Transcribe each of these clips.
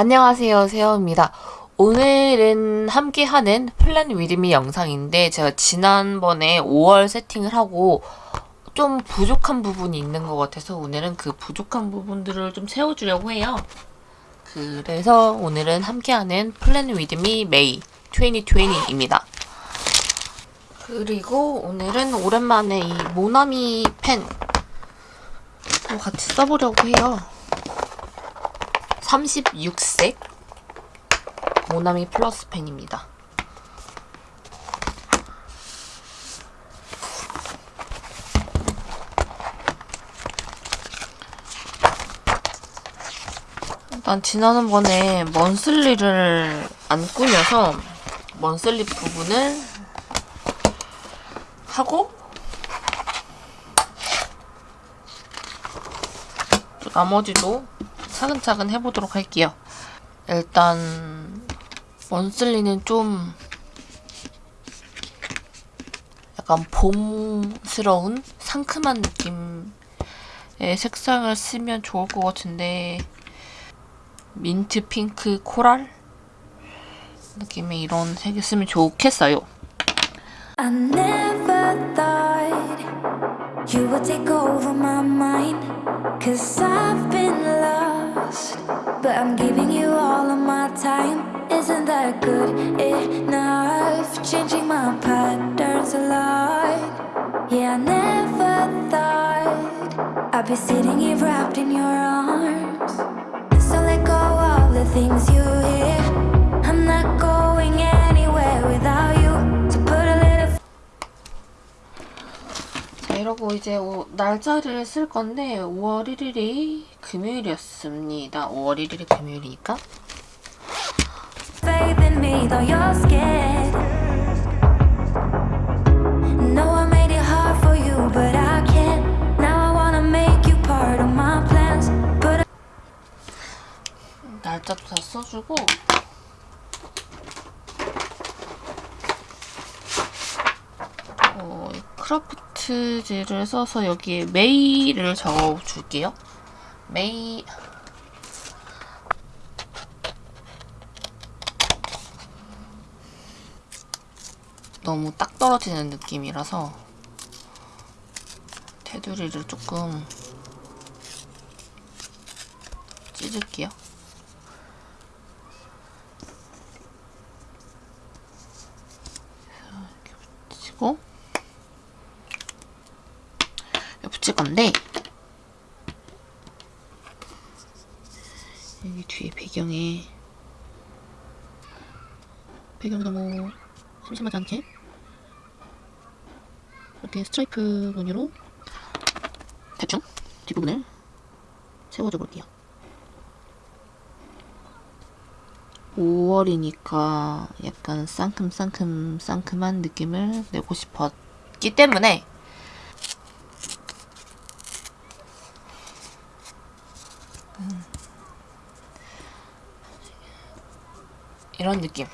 안녕하세요 세영입니다. 오늘은 함께하는 plan with me 영상인데 제가 지난번에 5월 세팅을 하고 좀 부족한 부분이 있는 것 같아서 오늘은 그 부족한 부분들을 좀 채워주려고 해요. 그래서 오늘은 함께하는 plan with me May 2020입니다. 그리고 오늘은 오랜만에 이 모나미 펜 같이 써보려고 해요 36색 모나미 플러스 펜입니다. 일단 지난번에 먼슬리를 안 꾸며서 먼슬리 부분을 하고 나머지도 차근차근 해보도록 할게요. 일단 먼슬리는 좀 약간 봄스러운 상큼한 느낌의 색상을 쓰면 좋을 것 같은데 민트 핑크 코랄 느낌의 이런 색을 쓰면 좋겠어요. You would take over my mind Cause I've been lost But I'm giving you all of my time. Isn't that good enough? Changing my patterns a lot Yeah, I never thought I'd be sitting here wrapped in your arms 자 이러고 이제 오, 날짜를 쓸 건데 5월 1일이 금요일이었습니다 5월 1일이 금요일이니까 날짜도 다 써주고 어, 크라프트 지를 써서 여기에 메이를 적어줄게요. 메이 너무 딱 떨어지는 느낌이라서 테두리를 조금 찢을게요. 이렇게 붙이고 붙일 건데 여기 뒤에 배경에 배경이 너무 심심하지 않게 이렇게 스트라이프 무늬로 대충 뒷부분을 채워줘 볼게요. 5월이니까 약간 상큼상큼 상큼한 느낌을 내고 싶었기 때문에 이런 느낌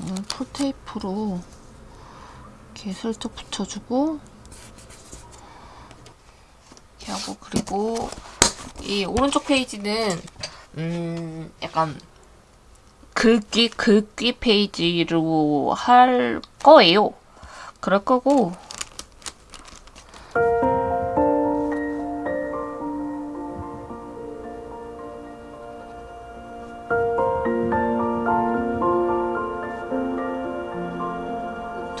음, 폴테이프로 이렇게 슬쩍 붙여주고 이렇게 하고 그리고 이 오른쪽 페이지는 음 약간 글귀 글귀 페이지로 할 거예요. 그럴 거고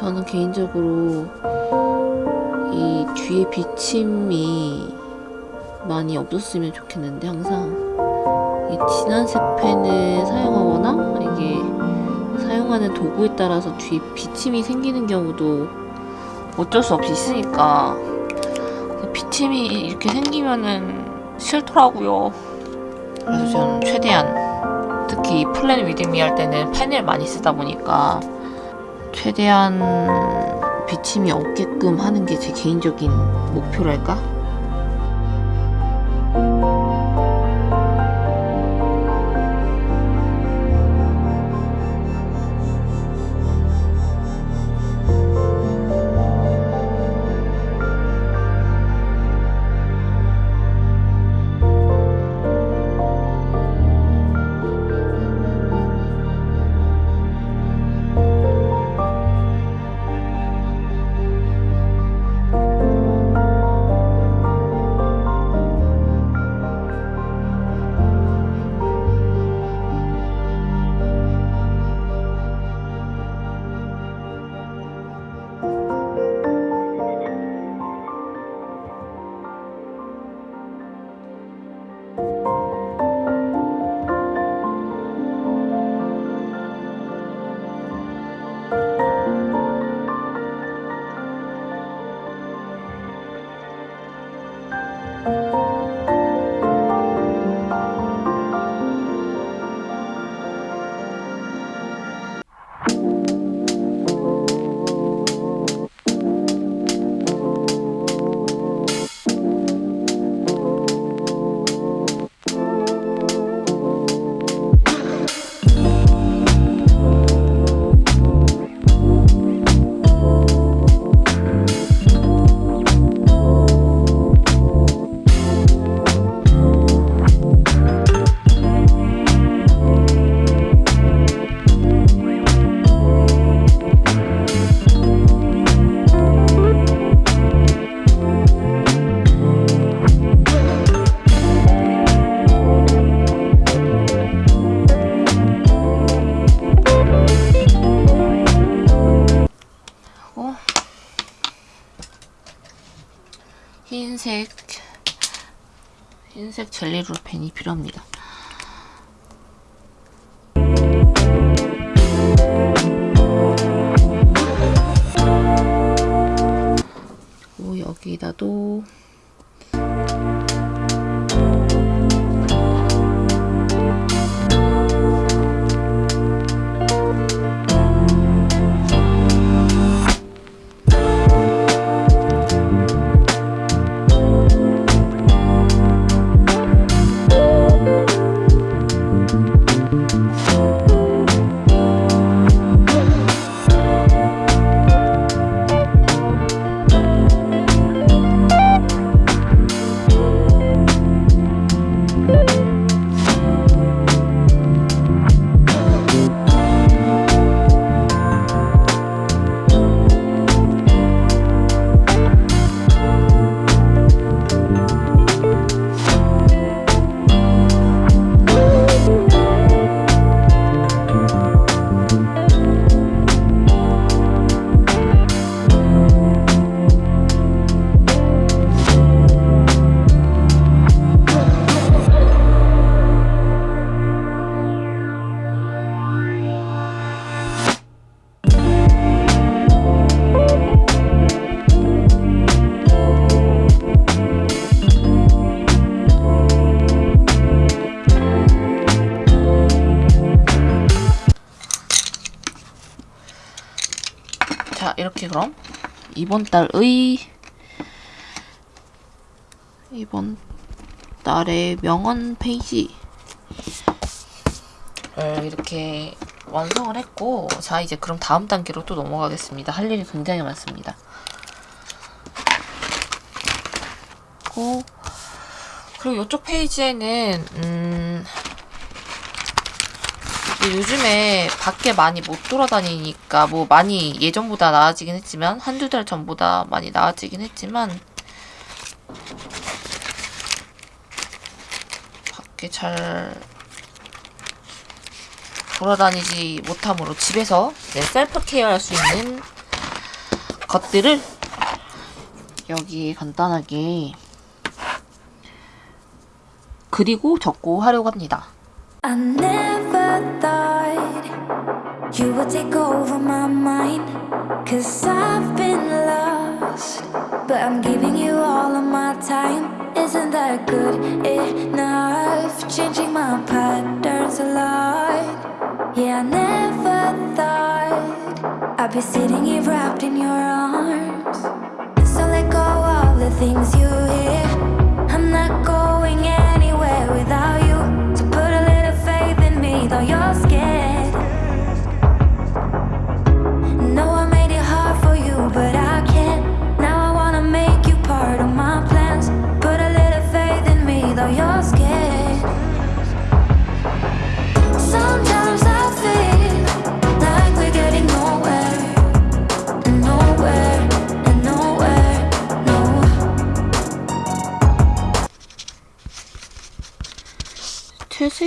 저는 개인적으로 이 뒤에 비침이 많이 없었으면 좋겠는데 항상 이 진한 색 펜을 사용하거나 이게 사용하는 도구에 따라서 뒤에 비침이 생기는 경우도 어쩔 수 없이 있으니까 비침이 이렇게 생기면은 싫더라고요. 그래서 저는 최대한 특히 플랜 위드미 할 때는 펜을 많이 쓰다 보니까 최대한 비침이 없게끔 하는 게 제 개인적인 목표랄까? 흰색 젤리 롤 펜이 필요합니다. 여기다도 그럼 이번 달의 이번 달의 명언 페이지. 을 이렇게 완성을 했고 자 이제 그럼 다음 단계로 또 넘어가겠습니다. 할 일이 굉장히 많습니다. 그리고 이쪽 페이지에는 음 요즘에 밖에 많이 못 돌아다니니까 뭐 많이 예전보다 나아지긴 했지만 한두 달 전보다 많이 나아지긴 했지만 밖에 잘 돌아다니지 못함으로 집에서 네, 셀프 케어 할 수 있는 것들을 여기 간단하게 그리고 적고 하려고 합니다. Never thought you would take over my mind. Cause I've been lost, but I'm giving you all of my time. Isn't that good enough? Changing my patterns a lot. Yeah, I never thought I'd be sitting here wrapped in your arms. So let go of the things you hear.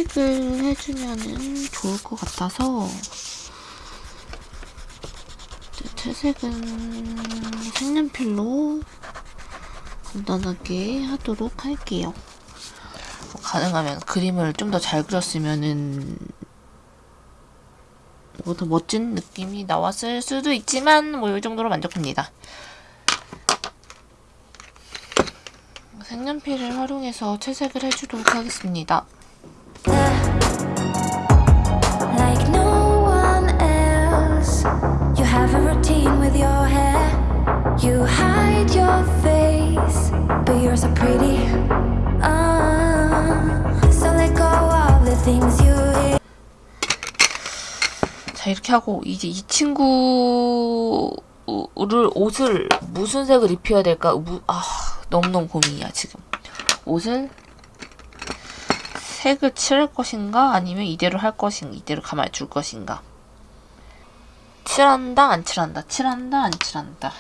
퇴색을 해주면은 좋을 것 같아서 퇴색은 색연필로 간단하게 하도록 할게요. 뭐 가능하면 그림을 좀 더 잘 그렸으면은 뭐 더 멋진 느낌이 나왔을 수도 있지만 뭐 이 정도로 만족합니다. 색연필을 활용해서 채색을 해주도록 하겠습니다. 자 이렇게 하고 이제 이 친구를 옷을 무슨 색을 입혀야 될까? 무, 아 너무너무 고민이야 지금. 옷을 색을 칠할 것인가? 아니면 이대로 할 것인가 이대로 가만히 둘 것인가? 칠한다 안 칠한다? 칠한다 안 칠한다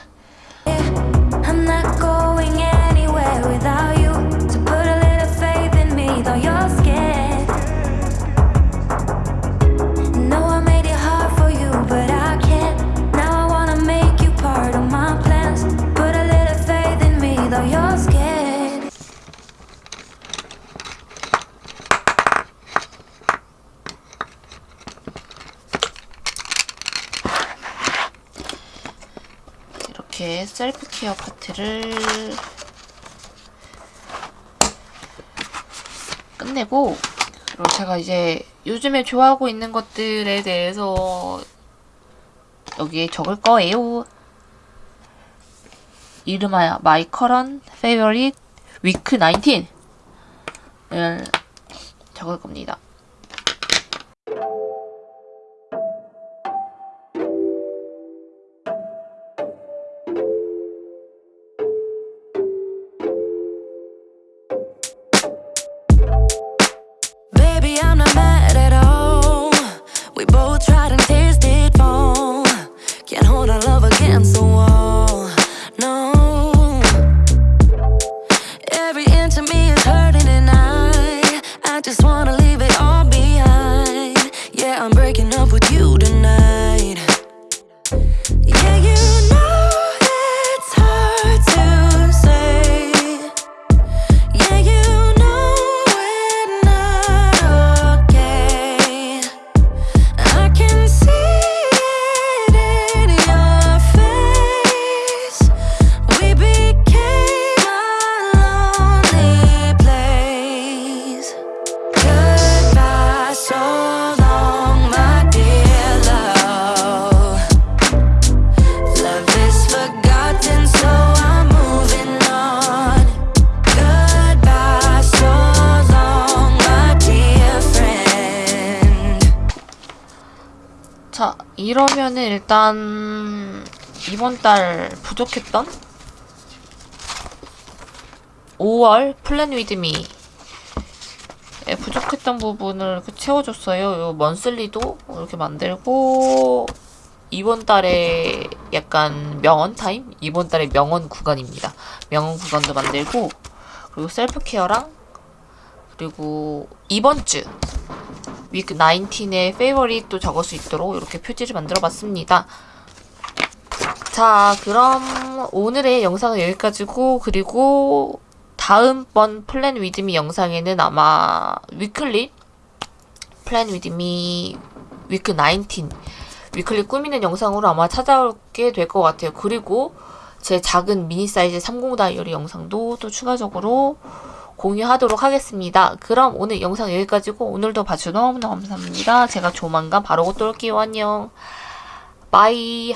이렇게 셀프 케어 파트를 끝내고 그리고 제가 이제 요즘에 좋아하고 있는 것들에 대해서 여기에 적을 거예요. 이름하여 My Current Favorite Week 19을 적을 겁니다. 이러면은 일단 이번 달 부족했던 5월 plan with me 에 부족했던 부분을 채워줬어요. 요 monthly도 이렇게 만들고 이번 달에 약간 명언 타임? 이번 달에 명언 구간입니다. 명언 구간도 만들고 그리고 self care랑 그리고 이번 주 week 19의 favorite도 적을 수 있도록 이렇게 표지를 만들어 봤습니다. 자, 그럼 오늘의 영상은 여기까지고 그리고 다음번 plan with me 영상에는 아마 weekly plan with me week 19 weekly 꾸미는 영상으로 아마 찾아오게 될 것 같아요. 그리고 제 작은 미니 사이즈 30 다이어리 영상도 또 추가적으로 공유하도록 하겠습니다. 그럼 오늘 영상 여기까지고 오늘도 봐주셔서 너무너무 감사합니다. 제가 조만간 바로 또 올게요. 안녕. 바이.